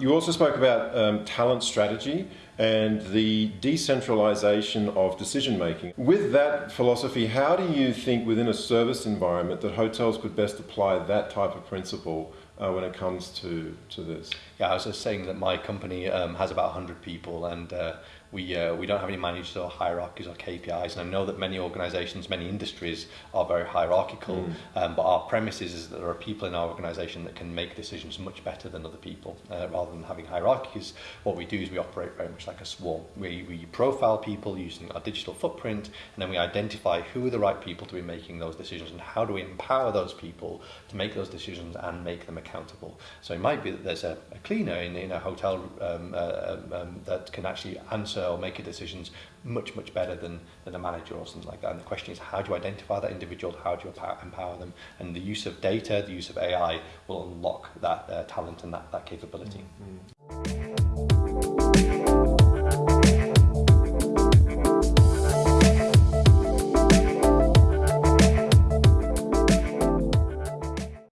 You also spoke about um, talent strategy and the decentralization of decision making. With that philosophy, how do you think within a service environment that hotels could best apply that type of principle uh, when it comes to, to this? Yeah, I was just saying that my company um, has about 100 people and uh, we, uh, we don't have any managers or hierarchies or KPIs and I know that many organisations, many industries are very hierarchical mm. um, but our premise is, that there are people in our organisation that can make decisions much better than other people uh, rather than having hierarchies what we do is we operate very much like a swarm we, we profile people using our digital footprint and then we identify who are the right people to be making those decisions and how do we empower those people to make those decisions and make them accountable so it might be that there's a, a cleaner in, in a hotel um, uh, um, um that can actually answer or make decisions much, much better than, than a manager or something like that. And the question is, how do you identify that individual? How do you empower them? And the use of data, the use of AI will unlock that uh, talent and that, that capability. Mm -hmm.